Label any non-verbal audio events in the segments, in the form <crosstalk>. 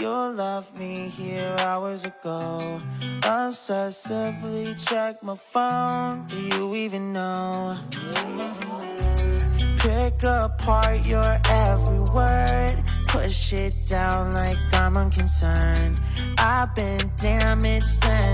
You left me here hours ago. Obsessively check my phone. Do you even know? Pick apart your every word. Push it down like I'm unconcerned. I've been damaged and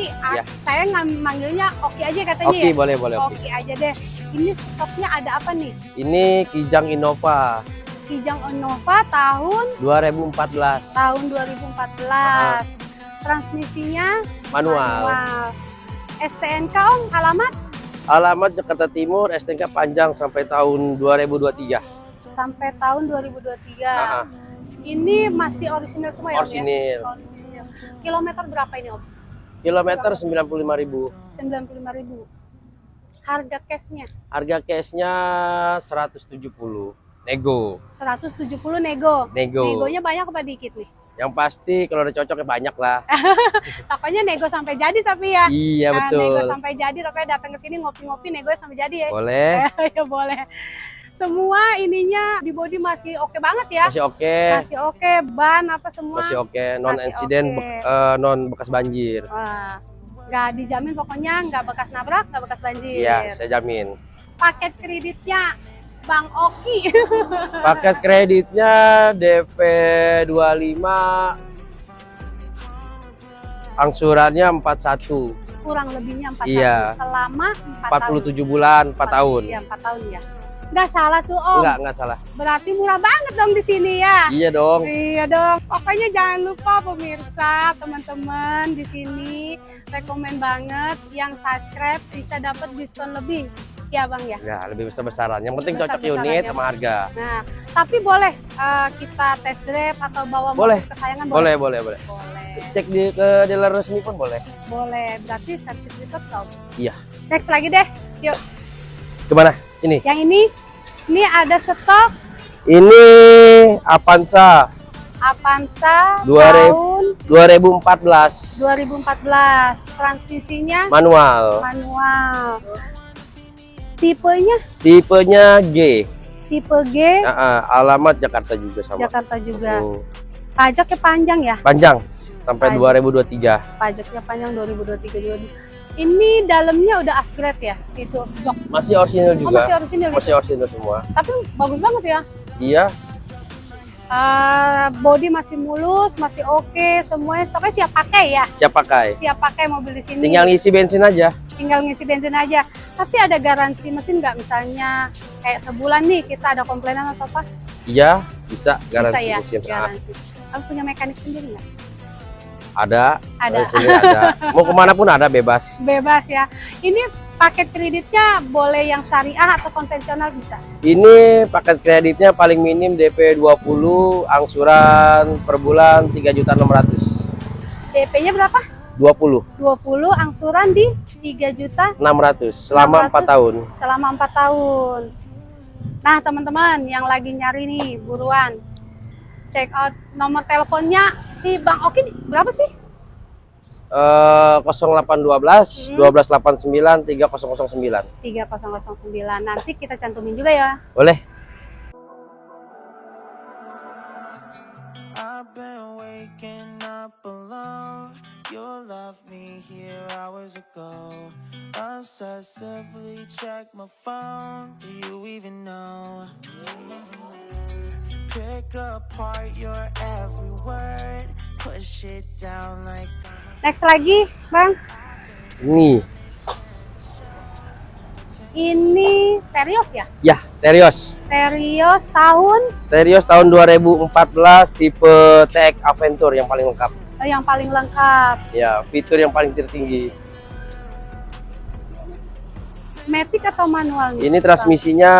Bang Oki, ah, Ya. saya manggilnya Oki aja katanya Oke, ya? boleh, boleh, Oki. Oki aja deh. Ini stoknya ada apa nih? Ini Kijang Innova Kijang Innova tahun 2014 tahun 2014. Transmisinya manual. manual. STNK Om, alamat Alamat Jakarta Timur, STNK panjang sampai tahun 2023. sampai tahun 2023. Ah, ah. Ini masih orisinil semua ya ya? Orisinil. Orisinil. Kilometer berapa ini Om? Kilometer 95.000. 95.000. Harga cashnya Harga cashnya 170. Nego. 170 nego. Nego. Negonya banyak apa dikit nih? Yang pasti kalau udah cocok ya banyak lah. <laughs> Pokoknya nego sampai jadi tapi ya. Iya Nah, nego betul. sampai jadi tapi datang ke sini ngopi-ngopi nego sampai jadi ya. Boleh. <laughs> ya boleh. Semua ininya di body masih oke banget ya. Masih oke. Masih oke, ban apa semua. Masih oke. Non Masih insiden, oke. bek- eh, non bekas banjir. Wah, nggak dijamin pokoknya nggak bekas nabrak, nggak bekas banjir. Iya, saya jamin. Paket kreditnya Bang Oki. <laughs> Paket kreditnya DP 25 angsurannya 41 Kurang lebihnya 4 Iya. Selama 4 tahun. 47 bulan 4 tahun. Iya, 4 tahun ya. Nggak salah tuh Om. Enggak, enggak salah. Berarti murah banget dong di sini ya. Iya dong. Iya dong. Pokoknya jangan lupa pemirsa, teman-teman di sini rekomen banget yang subscribe bisa dapat diskon lebih. Ya Bang ya. Ya, lebih besar-besaran. Yang penting cocok unit ya. sama harga. Nah, tapi boleh eh, kita test drive atau bawa Boleh. mobil kesayangan Boleh, boleh, boleh. Boleh. Cek di ke dealer resmi pun boleh. Boleh. Berarti sertifikat dong. Iya. Next lagi deh. Yuk. Ke mana? Sini. Yang ini ini ada stok Ini Avanza Avanza 2000. tahun 2014 2014. Transmisinya manual. manual. Tipenya Tipenya G. tipe G ah, alamat Jakarta juga sama. Jakarta juga. Hmm. Pajaknya panjang ya? Panjang sampai Panjang. 2023. Pajaknya panjang 2023 juga. Ini dalamnya udah upgrade ya? Itu jok. Masih orisinal Oh, juga. masih orisinil Masih itu. orisinal semua. Tapi bagus banget ya. Iya, Eh, body masih mulus, masih oke, semuanya pokoknya siap pakai ya. siap pakai. Siap pakai mobil di sini. Tinggal ngisi bensin aja. tinggal ngisi bensin aja. Tapi ada garansi mesin nggak? Misalnya kayak sebulan nih kita ada komplainan atau apa? Iya, bisa garansi Bisa ya, mesin. Garansi. Kamu punya mekanik sendiri nggak? Ada. Ada. Di sini ada. Mau ke mana pun ada bebas. Bebas ya. Ini paket kreditnya boleh yang syariah atau konvensional bisa? Ini paket kreditnya paling minim DP 20, angsuran per bulan 3.600. DP-nya berapa? 20, 20 angsuran di 3 juta 600 selama 600. 4 tahun. selama 4 tahun. Nah, teman-teman yang lagi nyari nih, buruan. Check out nomor teleponnya si Bang Oki nih, berapa sih? Eh 0812 Hmm. 1289 3009. 3009. Nanti kita cantumin juga ya. Boleh? I've been waking up alone. You left me here hours ago. Obsessively check my phone. Do you even know? Pick apart your every word. Push it down like I'm Next lagi, Bang. Ini. Ini serius ya? Ya, Terios. Serius tahun Terios tahun 2014 tipe TX Adventure yang paling lengkap. eh, yang paling lengkap. Ya, fitur yang paling tertinggi. Matic atau manual? Ini transmisinya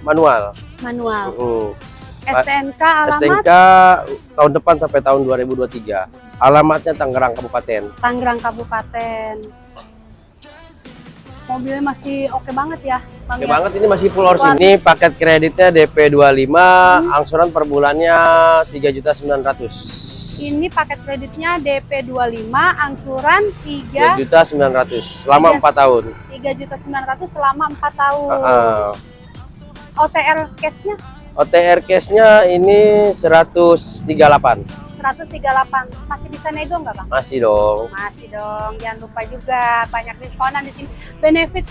manual. Manual. Mm. STNK alamat STNK tahun depan sampai tahun 2023. Alamatnya Tangerang Kabupaten. Tangerang Kabupaten. Mobilnya masih oke banget ya, Oke ya? banget ini masih full Wah. ini paket kreditnya DP 25, angsuran per bulannya 3.900. Ini paket kreditnya DP 25, angsuran 3 3.900 selama Tiga. 4 tahun. 3.900 selama 4 tahun. OTR cash-nya OTR cashnya ini 138. 138. Masih bisa nego nggak, Bang? Masih dong. Masih dong. Jangan lupa juga banyak diskonan di sini. Benefit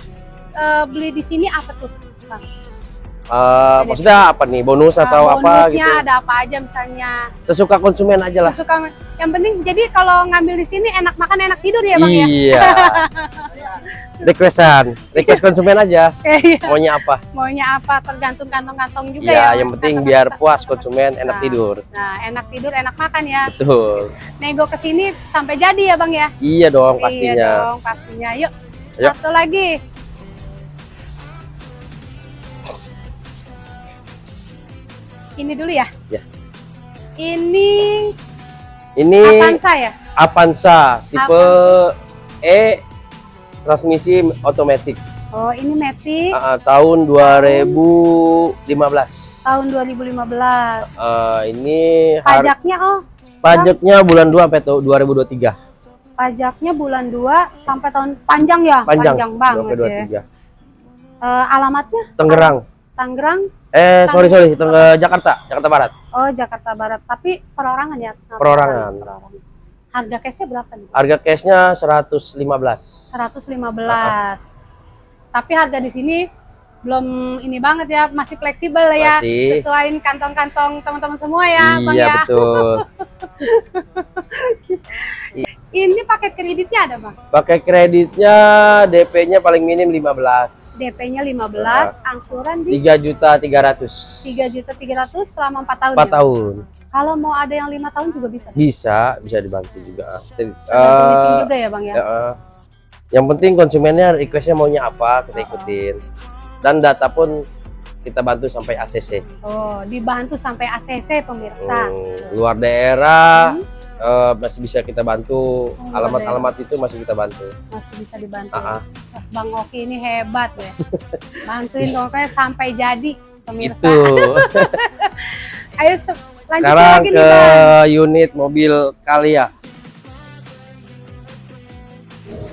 eh, beli di sini apa tuh, Bang? Eh, maksudnya apa nih? Bonus atau Eh, apa bonusnya gitu? ada apa aja misalnya. Sesuka konsumen aja lah. Suka yang penting jadi kalau ngambil di sini enak makan enak tidur ya, Bang ya. Iya. <laughs> Requestan, request konsumen aja. Iya. Maunya apa? Maunya apa tergantung kantong-kantong juga ya. Iya, yang penting biar Kantong-kantong. puas konsumen, enak Nah. tidur. Nah, enak tidur, enak makan ya. Betul. Nego ke sini sampai jadi ya, Bang ya. Iya dong Iya pastinya. dong, pastinya. Yuk. Yuk. Satu lagi. Ini dulu ya. Ya. Ini Ini Avanza ya? Avanza tipe E transmisi otomatis Oh, ini Matic Ah, ah, tahun 2015. tahun 2015. Eh, ini har- Pajaknya oh, pajaknya bulan 2 sampai tuh 2023. pajaknya bulan 2 sampai tahun panjang ya? Panjang, banget sampai ya. 23. Eh, alamatnya Tangerang. Tangerang. Eh, sorry sorry, Tengah Jakarta, Jakarta Barat. Oh, Jakarta Barat. Tapi perorangan ya Perorangan. perorangan. Harga cashnya berapa nih? Harga cashnya 115. 115. Tapi harga di sini belum ini banget ya, masih fleksibel ya. Masih. Sesuaiin kantong-kantong teman-teman semua ya, Bang iya ya. betul. <laughs> Ini paket kreditnya ada, Bang. Pakai kreditnya DP-nya paling minim 15. DP-nya 15, angsuran di 3 juta 300. 3 juta 300 selama 4 tahun. 4 ya? tahun. Kalau mau ada yang lima tahun juga bisa. Bisa, bisa dibantu juga. Sini eh, juga ya, Bang ya. ya, eh, yang penting konsumennya requestnya maunya apa kita ikutin. Dan data pun kita bantu sampai ACC. Oh, dibantu sampai ACC pemirsa. Hmm, luar daerah Hmm, eh, masih bisa kita bantu. Oh, Alamat-alamat itu masih kita bantu. masih bisa dibantu. Ah, ah. Wah, Bang Oki ini hebat ya. <laughs> Bantuin kayak sampai jadi pemirsa. Itu. <laughs> Ayo lanjut Sekarang lagi nih, ke Bang. unit mobil Kalia.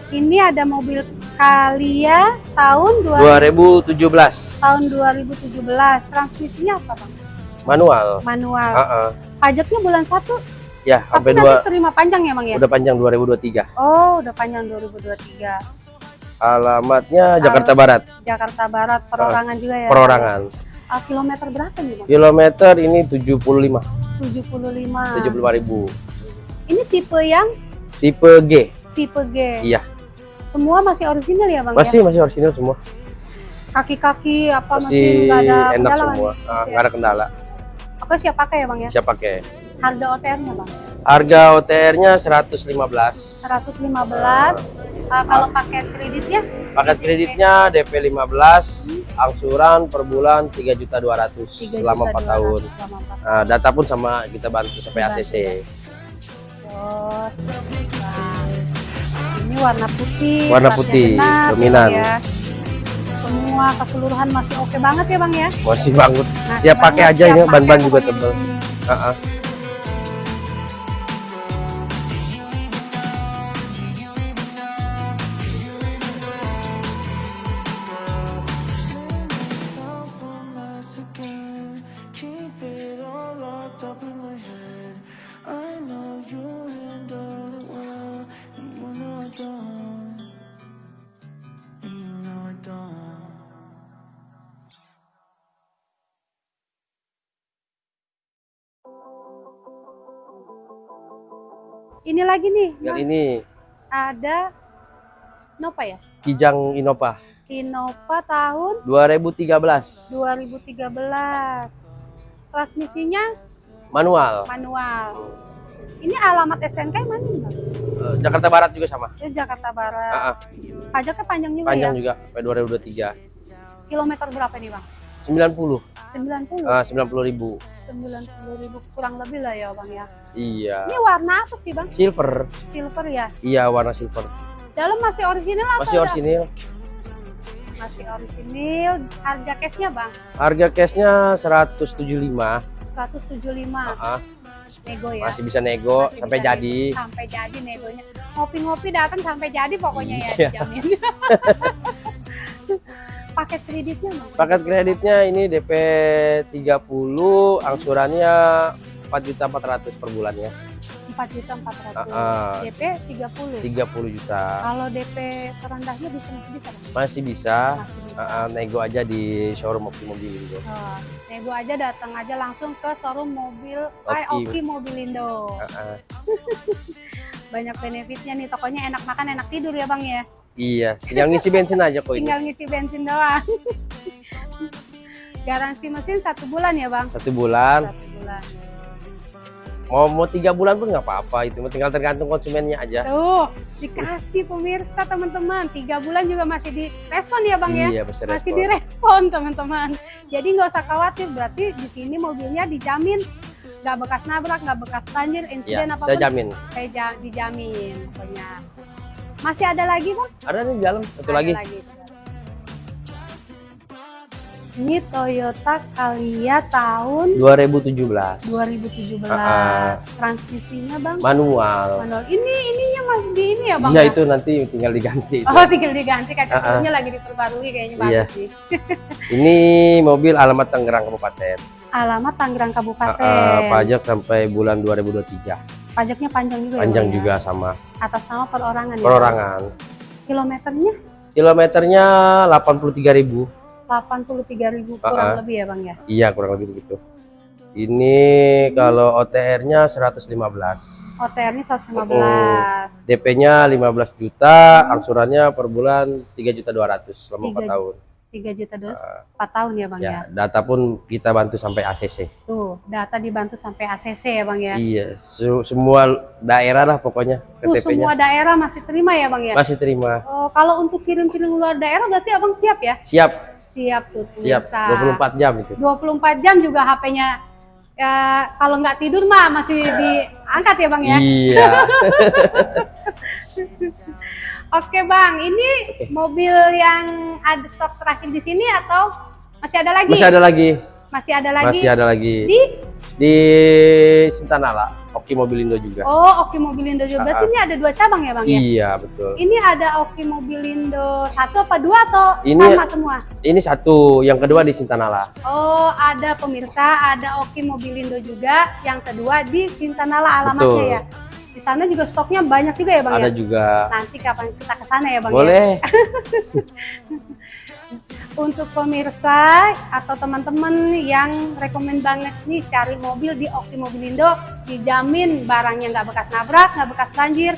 Ini ada mobil Kalia tahun 2000 2017 tahun 2017. Transmisinya apa, Bang? manual. Manual. Ah, ah. Pajaknya bulan 1, Ya, tapi sampai dua terima panjang ya, Bang ya? udah panjang 2023. Oh, udah panjang 2023. Alamatnya Jakarta Barat, Jakarta Barat, perorangan juga ya. perorangan. Ah, kilometer berapa nih, Bang? Kilometer ini 75, 75. 75 ribu. Ini tipe yang Tipe G. tipe G. Iya. Semua masih orisinal ya, Bang Masih ya? masih orisinal semua. Kaki-kaki apa masih, Masih ada enak kendala semua. nih? Ah, nggak ada kendala. Oke, siap pakai ya, Bang ya? Siap pakai. Harga OTR-nya, Bang? Harga OTR-nya 115. 115. Ah, kalau pakai kreditnya Paket kreditnya DP 15, angsuran per bulan 3.200 3 selama 4 tahun. Selama 4 Nah, data pun sama kita bantu sampai. ACC. Terus, nah, ini warna putih. Warna putih, genap, dominan. ya. Semua keseluruhan masih oke banget ya bang ya Masih banget. Nah, Siap pakai aja pakai ban-ban juga pokoknya di tebel. Ini lagi nih Tinggal Bang. ini ada Nova ya Kijang Innova Innova tahun 2013 2013 transmisinya manual. manual ini alamat STNK yang mana nih bang? Eh, Jakarta Barat juga sama. Itu Jakarta Barat Heeh. pajaknya panjang juga Panjang ya juga sampai 2023. kilometer berapa nih bang 90 90 ah 90 ribu. 90 ribu kurang lebih lah ya bang ya Iya. ini warna apa sih bang Silver. silver ya Iya warna silver. dalam masih orisinil atau Masih orisinil. masih orisinil harga cashnya bang Harga cashnya 175. 175 Ah, nego ya masih bisa nego Masih sampai bisa jadi. nego. sampai jadi negonya ngopi-ngopi datang sampai jadi pokoknya ya Iya. dijamin <laughs> <laughs> paket kreditnya Paket kreditnya ini DP 30, angsurannya 4.400 per bulannya. 4 juta 400 Ah, ah. DP 30 30 juta. kalau DP terendahnya bisa masih bisa bang Masih bisa. masih bisa Ah, ah, nego aja di showroom Oki Mobil Indo. Oh, nego aja datang aja langsung ke showroom mobil Oki. Oki Mobilindo Ah, ah. <laughs> banyak benefitnya nih. Tokonya enak makan enak tidur ya bang ya? Iya, tinggal ngisi bensin aja kok ini. tinggal ngisi bensin doang. Garansi mesin satu bulan ya bang? Satu bulan, satu bulan. Mau mau tiga bulan pun nggak apa-apa itu, tinggal tergantung konsumennya aja. tuh dikasih pemirsa teman-teman. Tiga bulan juga masih direspon ya bang ya? Iya, bisa masih respon. direspon teman-teman. Jadi nggak usah khawatir berarti di sini mobilnya dijamin nggak bekas nabrak nggak bekas banjir Iya, insiden saya apa pun jamin. saya ja- dijamin pokoknya masih ada lagi bang Ada di dalam satu Ada lagi. ini Toyota Calya tahun 2017. 2017 Ah, ah. transmisinya bang Manual. manual ini ininya masih di ini ya bang Iya ya? itu nanti tinggal diganti. itu. oh tinggal diganti kaca ah. turunnya lagi diperbarui kayaknya Iya. bagus sih Ini mobil alamat Tangerang Kabupaten. Alamat Tangerang Kabupaten ah, pajak sampai bulan 2023. pajaknya panjang juga Panjang ya Bang, ya? juga sama atas nama perorangan ya? perorangan. kilometernya Kilometernya 83.000. 83.000 kurang Ah, ah. lebih ya bang ya Iya kurang lebih begitu. Ini kalau OTR-nya 115. OTR-nya 115 DP-nya 15 juta, angsurannya per bulan 3 juta 200 selama 4 Tiga tahun. 3 juta dos Ah, 4 tahun ya bang ya, ya, data pun kita bantu sampai ACC. tuh data dibantu sampai ACC ya bang ya Iya, semua daerah lah pokoknya tuh semua daerah masih terima ya bang ya masih terima. Oh, kalau untuk kirim-kirim luar daerah berarti abang siap ya Siap, siap tuh siap. pemirsa. 24 jam itu. 24 jam juga HP-nya ya kalau nggak tidur mah masih diangkat ya bang ya Iya. <laughs> Oke bang, ini mobil yang ada stok terakhir di sini atau masih ada lagi? Masih ada lagi. Masih ada lagi. Masih ada lagi. Di Di Sintanala, Oki Mobilindo juga. Oh, Oki Mobilindo juga. Berarti Ah, ah. ini ada dua cabang ya bang ya? Iya, betul. Ini ada Oki Mobilindo satu apa dua atau Ini- sama semua? Ini satu, yang kedua di Sintanala. Oh, ada pemirsa, ada Oki Mobilindo juga. Yang kedua di Sintanala alamatnya Betul. ya. Di sana juga stoknya banyak juga ya bang Ada ya? juga. Nanti kapan kita ke sana ya bang ya? Boleh. <laughs> Untuk pemirsa atau teman-teman yang rekomen banget nih cari mobil di Oki Mobilindo, dijamin barangnya nggak bekas nabrak, nggak bekas banjir,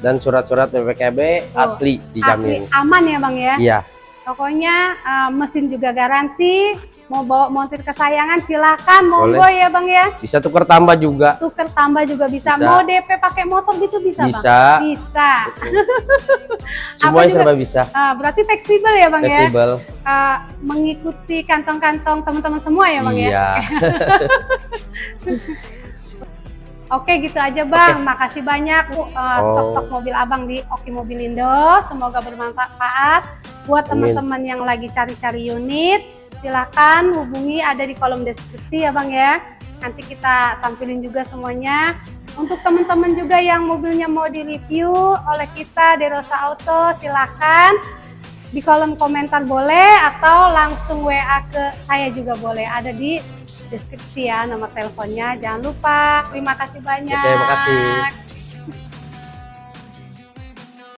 Dan surat-surat PPKB Oh, asli dijamin. asli aman ya bang ya. Iya, Pokoknya eh, mesin juga garansi, mau bawa montir kesayangan silakan, monggo Boleh. ya bang ya. bisa tuker tambah juga. Tuker tambah juga bisa. Bisa. Mau DP pakai motor gitu bisa, bang? Bisa. Bisa. <laughs> Semuanya serba bisa. Ah, berarti fleksibel ya bang ya. Fleksibel. Ah, mengikuti kantong-kantong teman-teman semua ya bang ya. Iya. <laughs> Oke gitu aja bang, makasih banyak uh, Oh. stok-stok mobil abang di Oki Mobilindo, semoga bermanfaat. Buat teman-teman yang lagi cari-cari unit, silakan hubungi ada di kolom deskripsi ya Bang ya. Nanti kita tampilin juga semuanya. Untuk teman-teman juga yang mobilnya mau direview oleh kita Derosa Auto, silakan di kolom komentar boleh atau langsung WA ke saya juga boleh. Ada di deskripsi ya nomor teleponnya. Jangan lupa. Terima kasih banyak. Oke, makasih.